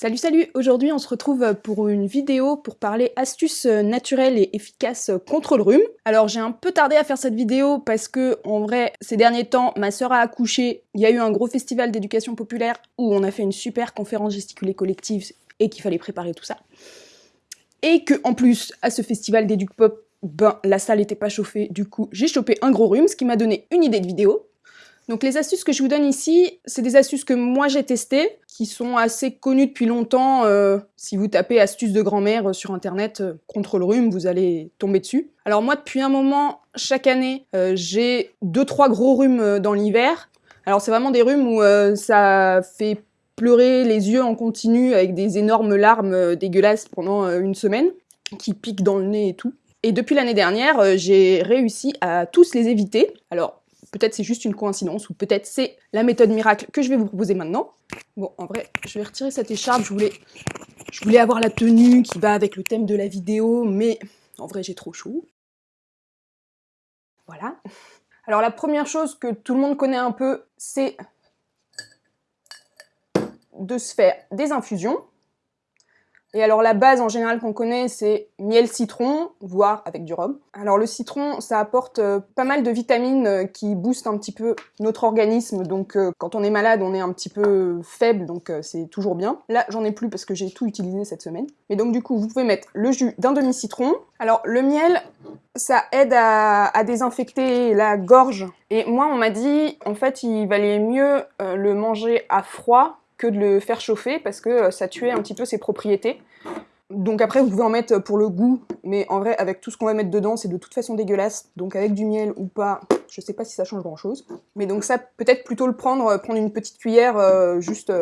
Salut salut Aujourd'hui on se retrouve pour une vidéo pour parler astuces naturelles et efficaces contre le rhume. Alors j'ai un peu tardé à faire cette vidéo parce que en vrai ces derniers temps ma sœur a accouché, il y a eu un gros festival d'éducation populaire où on a fait une super conférence gesticulée collective et qu'il fallait préparer tout ça. Et que en plus à ce festival d'éduc pop, ben la salle n'était pas chauffée, du coup j'ai chopé un gros rhume, ce qui m'a donné une idée de vidéo. Donc les astuces que je vous donne ici, c'est des astuces que moi j'ai testées, qui sont assez connues depuis longtemps. Euh, si vous tapez astuces de grand-mère euh, sur internet euh, contre le rhume, vous allez tomber dessus. Alors moi depuis un moment, chaque année, j'ai deux trois gros rhumes dans l'hiver. Alors c'est vraiment des rhumes où ça fait pleurer les yeux en continu avec des énormes larmes dégueulasses pendant une semaine, qui piquent dans le nez et tout. Et depuis l'année dernière, j'ai réussi à tous les éviter. Alors, Peut-être c'est juste une coïncidence, ou peut-être c'est la méthode miracle que je vais vous proposer maintenant. Bon, en vrai, je vais retirer cette écharpe, je voulais, avoir la tenue qui va avec le thème de la vidéo, mais en vrai j'ai trop chaud. Voilà. Alors la première chose que tout le monde connaît un peu, c'est de se faire des infusions. Et alors la base en général qu'on connaît, c'est miel citron, voire avec du rhum. Alors le citron, ça apporte euh, pas mal de vitamines euh, qui boostent un petit peu notre organisme, donc euh, quand on est malade, on est un petit peu faible, donc c'est toujours bien. Là, j'en ai plus parce que j'ai tout utilisé cette semaine. Mais donc du coup, vous pouvez mettre le jus d'un demi-citron. Alors le miel, ça aide à, à, désinfecter la gorge. Et moi, on m'a dit, en fait, il valait mieux le manger à froid que de le faire chauffer parce que euh, ça tuait un petit peu ses propriétés. Donc après, vous pouvez en mettre pour le goût, mais en vrai, avec tout ce qu'on va mettre dedans, c'est de toute façon dégueulasse. Donc avec du miel ou pas, je sais pas si ça change grand-chose. Mais donc ça, peut-être plutôt le prendre, euh, prendre une petite cuillère, euh, juste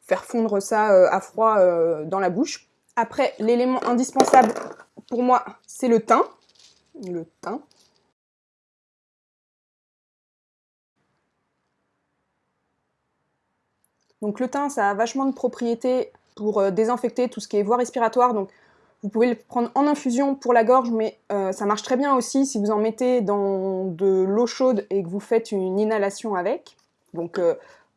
faire fondre ça à froid dans la bouche. Après, l'élément indispensable pour moi, c'est le thym. Le thym. Donc le thym, ça a vachement de propriétés pour euh, désinfecter tout ce qui est voie respiratoire. Donc vous pouvez le prendre en infusion pour la gorge, mais euh, ça marche très bien aussi si vous en mettez dans de l'eau chaude et que vous faites une inhalation avec. Donc euh,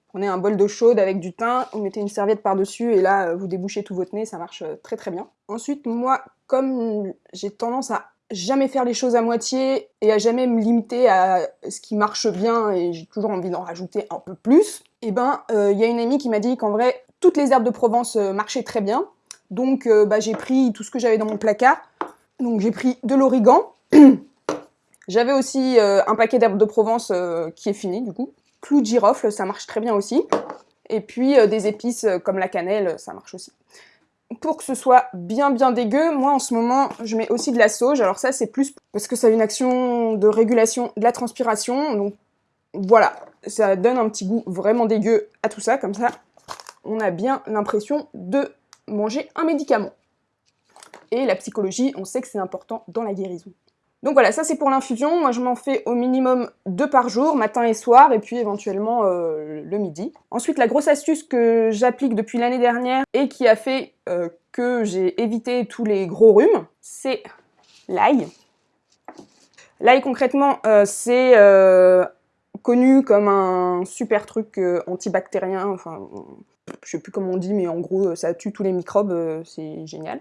prenez un bol d'eau chaude avec du thym, vous mettez une serviette par-dessus et là vous débouchez tout votre nez, ça marche très très bien. Ensuite, moi, comme j'ai tendance à jamais faire les choses à moitié et à jamais me limiter à ce qui marche bien et j'ai toujours envie d'en rajouter un peu plus, et eh ben il euh, y a une amie qui m'a dit qu'en vrai toutes les herbes de Provence euh, marchaient très bien. Donc euh, bah, j'ai pris tout ce que j'avais dans mon placard. Donc j'ai pris de l'origan. j'avais aussi un paquet d'herbes de Provence qui est fini du coup. Clou de girofle, ça marche très bien aussi. Et puis des épices comme la cannelle, ça marche aussi pour que ce soit bien bien dégueu, moi en ce moment je mets aussi de la sauge. Alors ça c'est plus parce que ça a une action de régulation de la transpiration. Donc voilà, ça donne un petit goût vraiment dégueu à tout ça. Comme ça, on a bien l'impression de manger un médicament. Et la psychologie, on sait que c'est important dans la guérison. Donc voilà, ça c'est pour l'infusion. Moi je m'en fais au minimum deux par jour, matin et soir, et puis éventuellement euh, le midi. Ensuite, la grosse astuce que j'applique depuis l'année dernière et qui a fait euh, que j'ai évité tous les gros rhumes, c'est l'ail. L'ail concrètement, euh, c'est connu comme un super truc antibactérien, enfin je sais plus comment on dit, mais en gros, ça tue tous les microbes, euh, c'est génial.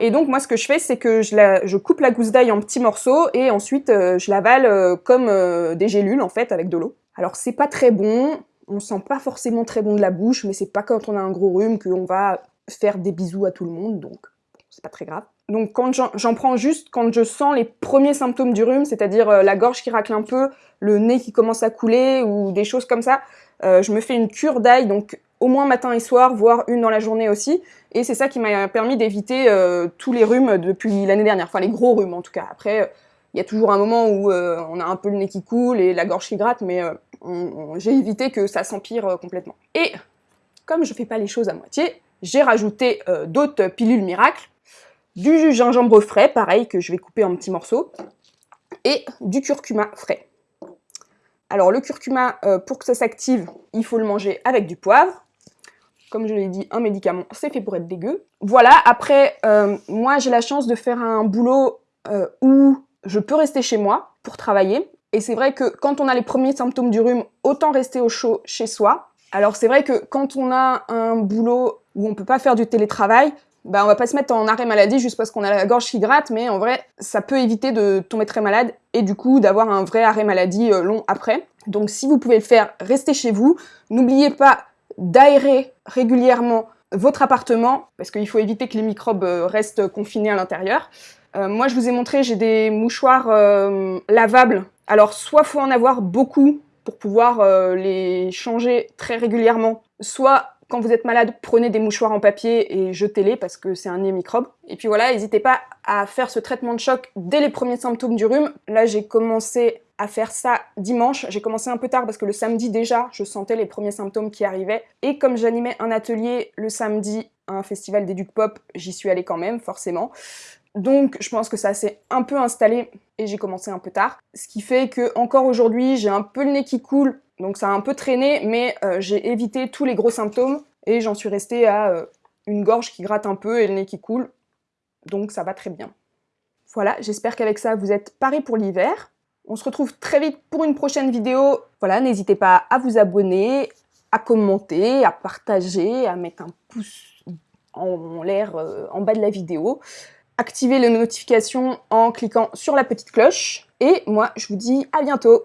Et donc, moi, ce que je fais, c'est que je, coupe la gousse d'ail en petits morceaux et ensuite, euh, je l'avale euh, comme des gélules, en fait, avec de l'eau. Alors, c'est pas très bon, on sent pas forcément très bon de la bouche, mais c'est pas quand on a un gros rhume qu'on va faire des bisous à tout le monde, donc c'est pas très grave. Donc quand j'en prends juste quand je sens les premiers symptômes du rhume, c'est-à-dire la gorge qui racle un peu, le nez qui commence à couler ou des choses comme ça, je me fais une cure d'ail, donc au moins matin et soir, voire une dans la journée aussi. Et c'est ça qui m'a permis d'éviter euh, tous les rhumes depuis l'année dernière, enfin les gros rhumes en tout cas. Après, il y a toujours un moment où euh, on a un peu le nez qui coule et la gorge qui gratte, mais euh, j'ai évité que ça s'empire complètement. Et comme je fais pas les choses à moitié, j'ai rajouté d'autres pilules miracles, du gingembre frais, pareil, que je vais couper en petits morceaux, et du curcuma frais. Alors le curcuma, pour que ça s'active, il faut le manger avec du poivre, comme je l'ai dit, un médicament, c'est fait pour être dégueu. Voilà, après, euh, moi j'ai la chance de faire un boulot euh, où je peux rester chez moi pour travailler. Et c'est vrai que quand on a les premiers symptômes du rhume, autant rester au chaud chez soi. Alors c'est vrai que quand on a un boulot où on peut pas faire du télétravail, bah, on va pas se mettre en arrêt maladie juste parce qu'on a la gorge qui mais en vrai, ça peut éviter de tomber très malade et du coup d'avoir un vrai arrêt maladie euh, long après. Donc si vous pouvez le faire, restez chez vous. N'oubliez pas d'aérer régulièrement votre appartement, parce qu'il faut éviter que les microbes euh, restent confinés à l'intérieur. Euh, moi, je vous ai montré, j'ai des mouchoirs lavables. Alors, soit faut en avoir beaucoup pour pouvoir les changer très régulièrement, soit quand vous êtes malade, prenez des mouchoirs en papier et jetez-les parce que c'est un nez microbe. Et puis voilà, n'hésitez pas à faire ce traitement de choc dès les premiers symptômes du rhume. Là, j'ai commencé à faire ça dimanche. J'ai commencé un peu tard parce que le samedi déjà, je sentais les premiers symptômes qui arrivaient. Et comme j'animais un atelier le samedi à un festival d'éduc pop, j'y suis allée quand même, forcément. Donc je pense que ça s'est un peu installé et j'ai commencé un peu tard. Ce qui fait que encore aujourd'hui, j'ai un peu le nez qui coule donc ça a un peu traîné, mais euh, j'ai évité tous les gros symptômes et j'en suis restée à euh, une gorge qui gratte un peu et le nez qui coule. Donc ça va très bien. Voilà, j'espère qu'avec ça vous êtes parés pour l'hiver. On se retrouve très vite pour une prochaine vidéo. Voilà, n'hésitez pas à vous abonner, à commenter, à partager, à mettre un pouce en l'air euh, en bas de la vidéo. Activez les notifications en cliquant sur la petite cloche. Et moi, je vous dis à bientôt